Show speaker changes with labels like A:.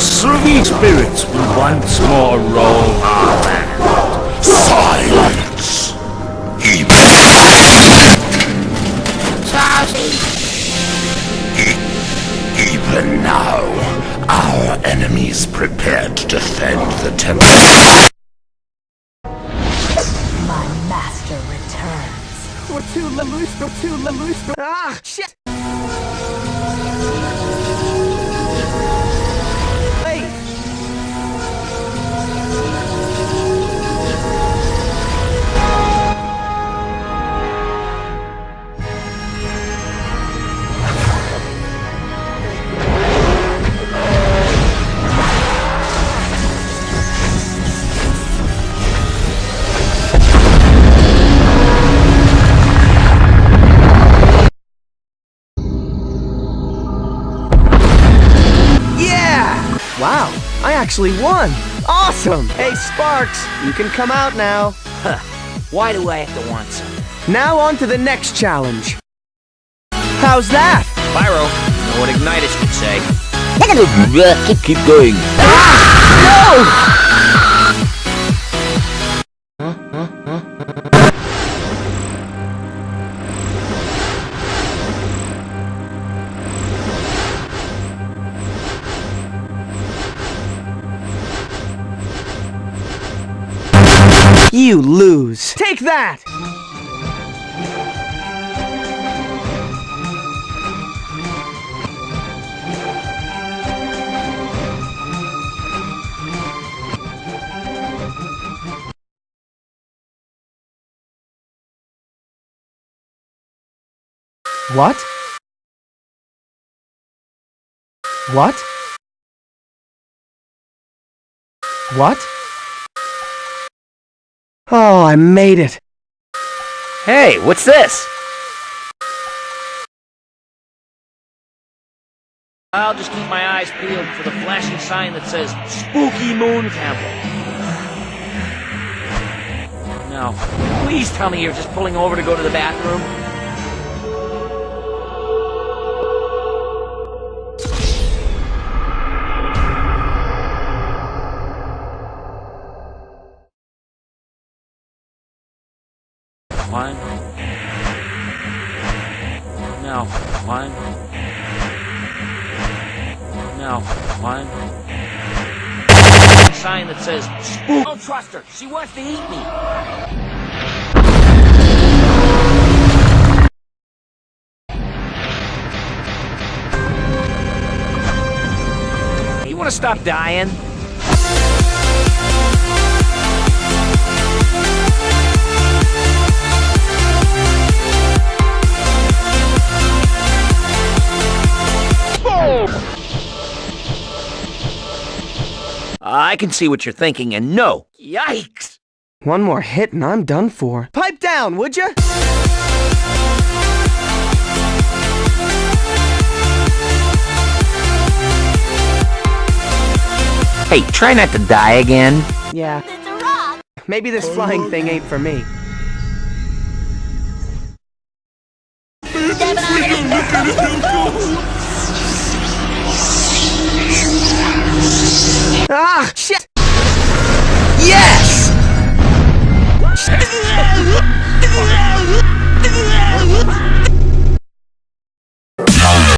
A: Those three spirits will once more roll our land.
B: Silence! Even, even now, our enemies prepare to defend the temple.
C: My master returns.
D: We're too loose, we're too loose. Ah, shit! Wow, I actually won! Awesome! Hey, Sparx, you can come out now. Huh.
E: Why do I have to want some?
D: Now on to the next challenge. How's that?
E: Spyro, you know what Ignitus could say.
A: Keep going. Ah!
D: You lose. Take that! What? What? What? Oh, I made it.
E: Hey, what's this? I'll just keep my eyes peeled for the flashing sign that says Spooky Moon Temple. Now, Please tell me you're just pulling over to go to the bathroom. One. No. One. No. One. Sign that says Spook. Don't trust her. She wants to eat me. You want to stop dying? I can see what you're thinking, and no. Yikes!
D: One more hit and I'm done for. Pipe down, would ya?
E: Hey, try not to die again.
D: Yeah. Maybe this flying thing ain't for me. Shit!